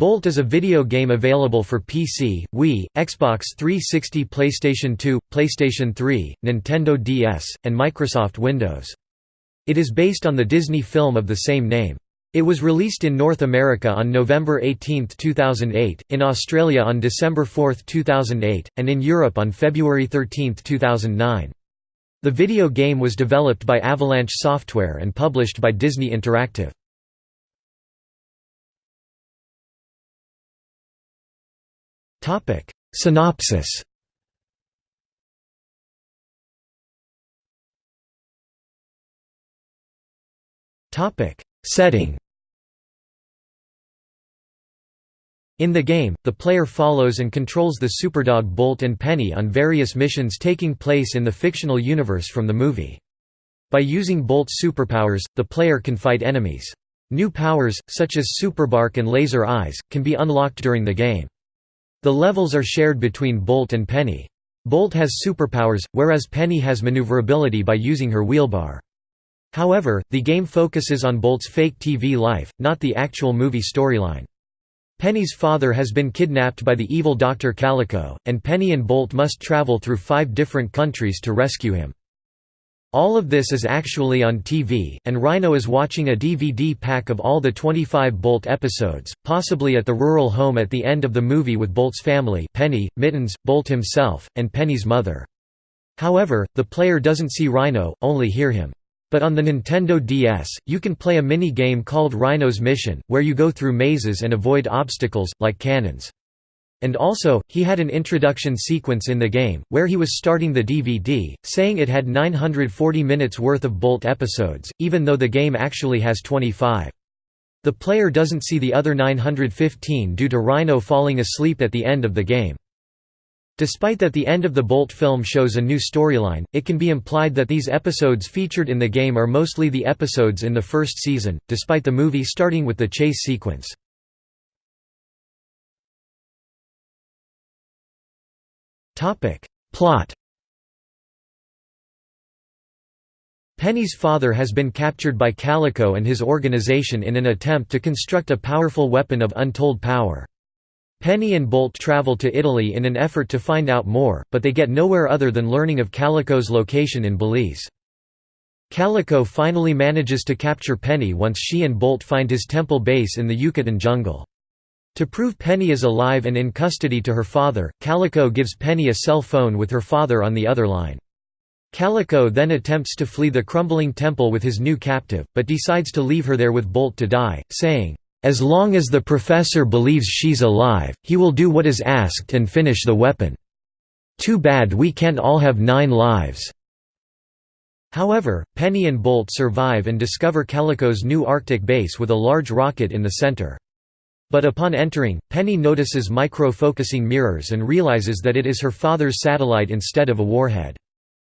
Bolt is a video game available for PC, Wii, Xbox 360 PlayStation 2, PlayStation 3, Nintendo DS, and Microsoft Windows. It is based on the Disney film of the same name. It was released in North America on November 18, 2008, in Australia on December 4, 2008, and in Europe on February 13, 2009. The video game was developed by Avalanche Software and published by Disney Interactive. Topic Synopsis Topic Setting In the game, the player follows and controls the Superdog Bolt and Penny on various missions taking place in the fictional universe from the movie. By using Bolt's superpowers, the player can fight enemies. New powers, such as Superbark and Laser Eyes, can be unlocked during the game. The levels are shared between Bolt and Penny. Bolt has superpowers, whereas Penny has maneuverability by using her wheelbar. However, the game focuses on Bolt's fake TV life, not the actual movie storyline. Penny's father has been kidnapped by the evil Dr. Calico, and Penny and Bolt must travel through five different countries to rescue him. All of this is actually on TV, and Rhino is watching a DVD pack of all the 25 Bolt episodes, possibly at the rural home at the end of the movie with Bolt's family Penny, Mittens, Bolt himself, and Penny's mother. However, the player doesn't see Rhino, only hear him. But on the Nintendo DS, you can play a mini-game called Rhino's Mission, where you go through mazes and avoid obstacles, like cannons. And also, he had an introduction sequence in the game, where he was starting the DVD, saying it had 940 minutes worth of Bolt episodes, even though the game actually has 25. The player doesn't see the other 915 due to Rhino falling asleep at the end of the game. Despite that the end of the Bolt film shows a new storyline, it can be implied that these episodes featured in the game are mostly the episodes in the first season, despite the movie starting with the chase sequence. Plot Penny's father has been captured by Calico and his organization in an attempt to construct a powerful weapon of untold power. Penny and Bolt travel to Italy in an effort to find out more, but they get nowhere other than learning of Calico's location in Belize. Calico finally manages to capture Penny once she and Bolt find his temple base in the Yucatan jungle. To prove Penny is alive and in custody to her father, Calico gives Penny a cell phone with her father on the other line. Calico then attempts to flee the crumbling temple with his new captive, but decides to leave her there with Bolt to die, saying, "'As long as the professor believes she's alive, he will do what is asked and finish the weapon. Too bad we can't all have nine lives." However, Penny and Bolt survive and discover Calico's new Arctic base with a large rocket in the center. But upon entering, Penny notices micro-focusing mirrors and realizes that it is her father's satellite instead of a warhead.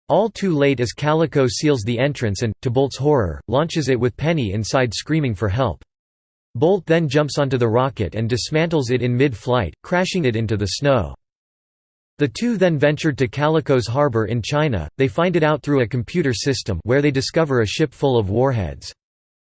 All too late as Calico seals the entrance and, to Bolt's horror, launches it with Penny inside screaming for help. Bolt then jumps onto the rocket and dismantles it in mid-flight, crashing it into the snow. The two then ventured to Calico's harbor in China, they find it out through a computer system where they discover a ship full of warheads.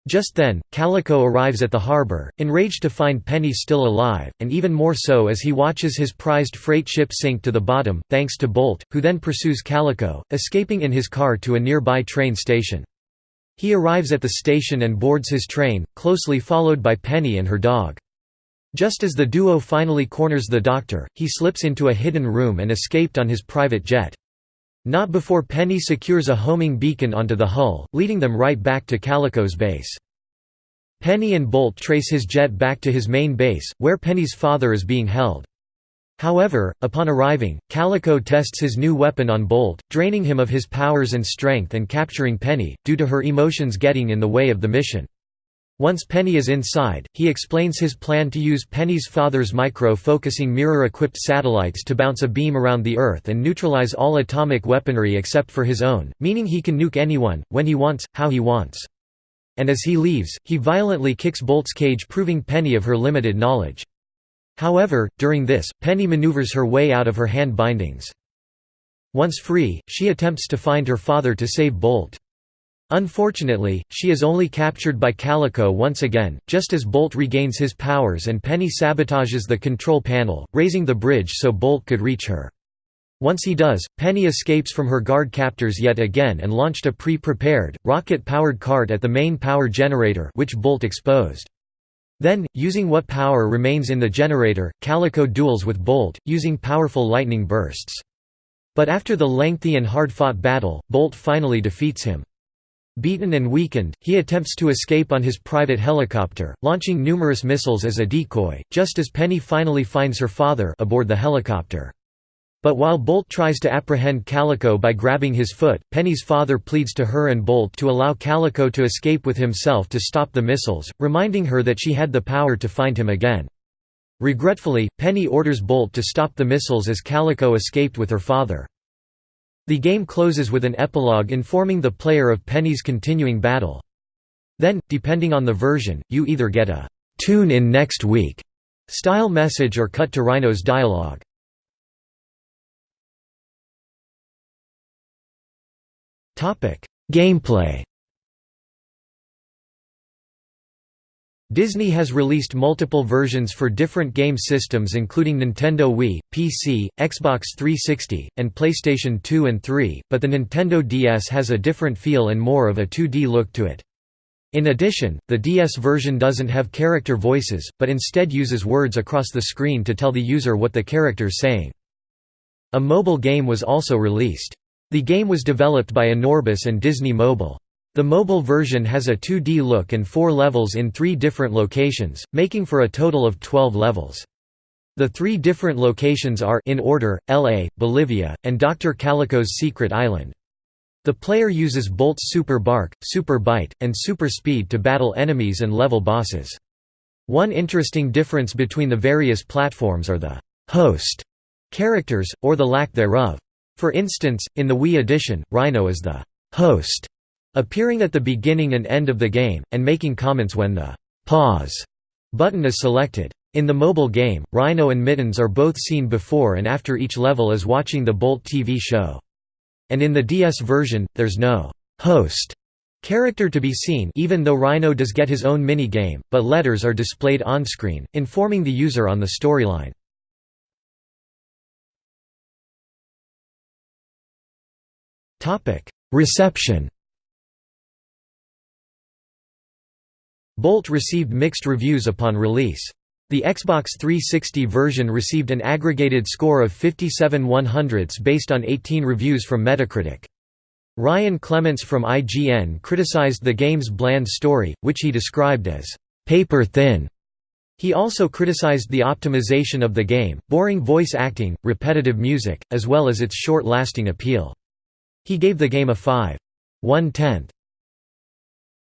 Just then, Calico arrives at the harbor, enraged to find Penny still alive, and even more so as he watches his prized freight ship sink to the bottom, thanks to Bolt, who then pursues Calico, escaping in his car to a nearby train station. He arrives at the station and boards his train, closely followed by Penny and her dog. Just as the duo finally corners the doctor, he slips into a hidden room and escaped on his private jet. Not before Penny secures a homing beacon onto the hull, leading them right back to Calico's base. Penny and Bolt trace his jet back to his main base, where Penny's father is being held. However, upon arriving, Calico tests his new weapon on Bolt, draining him of his powers and strength and capturing Penny, due to her emotions getting in the way of the mission. Once Penny is inside, he explains his plan to use Penny's father's micro-focusing mirror-equipped satellites to bounce a beam around the Earth and neutralize all atomic weaponry except for his own, meaning he can nuke anyone, when he wants, how he wants. And as he leaves, he violently kicks Bolt's cage proving Penny of her limited knowledge. However, during this, Penny maneuvers her way out of her hand bindings. Once free, she attempts to find her father to save Bolt. Unfortunately, she is only captured by Calico once again, just as Bolt regains his powers and Penny sabotages the control panel, raising the bridge so Bolt could reach her. Once he does, Penny escapes from her guard captors yet again and launched a pre-prepared, rocket-powered cart at the main power generator which Bolt exposed. Then, using what power remains in the generator, Calico duels with Bolt, using powerful lightning bursts. But after the lengthy and hard-fought battle, Bolt finally defeats him. Beaten and weakened, he attempts to escape on his private helicopter, launching numerous missiles as a decoy, just as Penny finally finds her father aboard the helicopter. But while Bolt tries to apprehend Calico by grabbing his foot, Penny's father pleads to her and Bolt to allow Calico to escape with himself to stop the missiles, reminding her that she had the power to find him again. Regretfully, Penny orders Bolt to stop the missiles as Calico escaped with her father. The game closes with an epilogue informing the player of Penny's continuing battle. Then, depending on the version, you either get a «tune in next week» style message or cut to Rhino's dialogue. Gameplay Disney has released multiple versions for different game systems including Nintendo Wii, PC, Xbox 360, and PlayStation 2 and 3, but the Nintendo DS has a different feel and more of a 2D look to it. In addition, the DS version doesn't have character voices, but instead uses words across the screen to tell the user what the character's saying. A mobile game was also released. The game was developed by Anorbis and Disney Mobile. The mobile version has a 2D look and four levels in three different locations, making for a total of 12 levels. The three different locations are in order, LA, Bolivia, and Dr. Calico's Secret Island. The player uses Bolt's Super Bark, Super Bite, and Super Speed to battle enemies and level bosses. One interesting difference between the various platforms are the «host» characters, or the lack thereof. For instance, in the Wii edition, Rhino is the «host» appearing at the beginning and end of the game, and making comments when the «pause» button is selected. In the mobile game, Rhino and Mittens are both seen before and after each level as watching the Bolt TV show. And in the DS version, there's no «host» character to be seen even though Rhino does get his own mini-game, but letters are displayed on-screen, informing the user on the storyline. Reception Bolt received mixed reviews upon release. The Xbox 360 version received an aggregated score of 57 100ths based on 18 reviews from Metacritic. Ryan Clements from IGN criticized the game's bland story, which he described as paper thin. He also criticized the optimization of the game, boring voice acting, repetitive music, as well as its short-lasting appeal. He gave the game a 5. 1 tenth